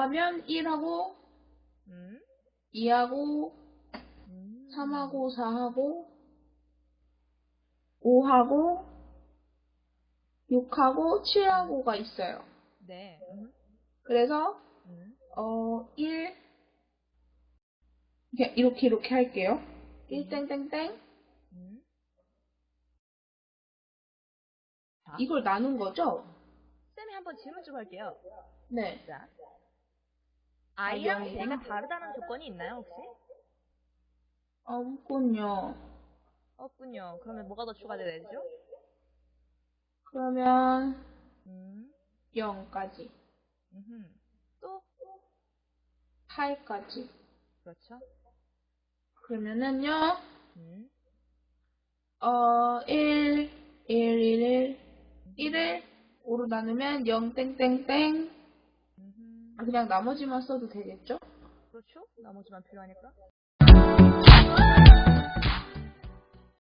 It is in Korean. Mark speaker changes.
Speaker 1: 더하면 1하고
Speaker 2: 음.
Speaker 1: 2하고
Speaker 2: 음.
Speaker 1: 3하고 4하고 5하고 6하고 7하고가 있어요.
Speaker 2: 네. 음.
Speaker 1: 그래서
Speaker 2: 음.
Speaker 1: 어, 1 이렇게 이렇게, 이렇게 할게요. 1 땡땡땡
Speaker 2: 음. 자,
Speaker 1: 이걸 나눈 거죠?
Speaker 2: 쌤이 한번 질문 좀 할게요.
Speaker 1: 네.
Speaker 2: 자. I랑
Speaker 1: 영.
Speaker 2: J가 다르다는 조건이 있나요, 혹시?
Speaker 1: 없군요.
Speaker 2: 없군요. 그러면 뭐가 더 추가돼야 되죠?
Speaker 1: 그러면
Speaker 2: 음.
Speaker 1: 0까지
Speaker 2: 음흠. 또
Speaker 1: 8까지
Speaker 2: 그렇죠.
Speaker 1: 그러면은요
Speaker 2: 음.
Speaker 1: 어, 1, 1, 1, 1, 1을 5로 나누면 0 땡땡땡
Speaker 2: 음흠.
Speaker 1: 아, 그냥 나머지만 써도 되겠죠?
Speaker 2: 그렇죠? 나머지만 필요하니까.